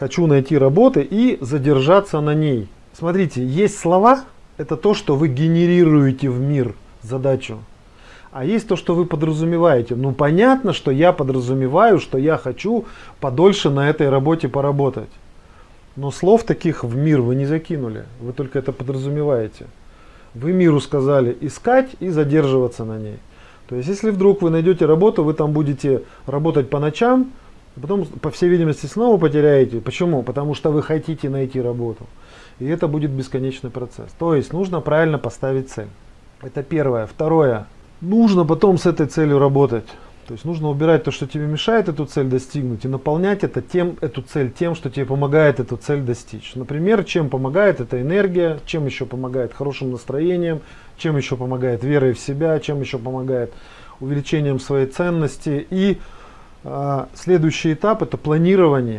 хочу найти работы и задержаться на ней. Смотрите, есть слова, это то, что вы генерируете в мир задачу. А есть то, что вы подразумеваете. Ну понятно, что я подразумеваю, что я хочу подольше на этой работе поработать. Но слов таких в мир вы не закинули. Вы только это подразумеваете. Вы миру сказали искать и задерживаться на ней. То есть если вдруг вы найдете работу, вы там будете работать по ночам, потом по всей видимости снова потеряете. Почему? Потому что вы хотите найти работу. И это будет бесконечный процесс. То есть нужно правильно поставить цель. Это первое. Второе нужно потом с этой целью работать. То есть нужно убирать то, что тебе мешает эту цель достигнуть, и наполнять это тем, эту цель тем, что тебе помогает эту цель достичь. Например, чем помогает эта энергия, чем еще помогает хорошим настроением, чем еще помогает верой в себя, чем еще помогает увеличением своей ценности. И следующий этап это планирование.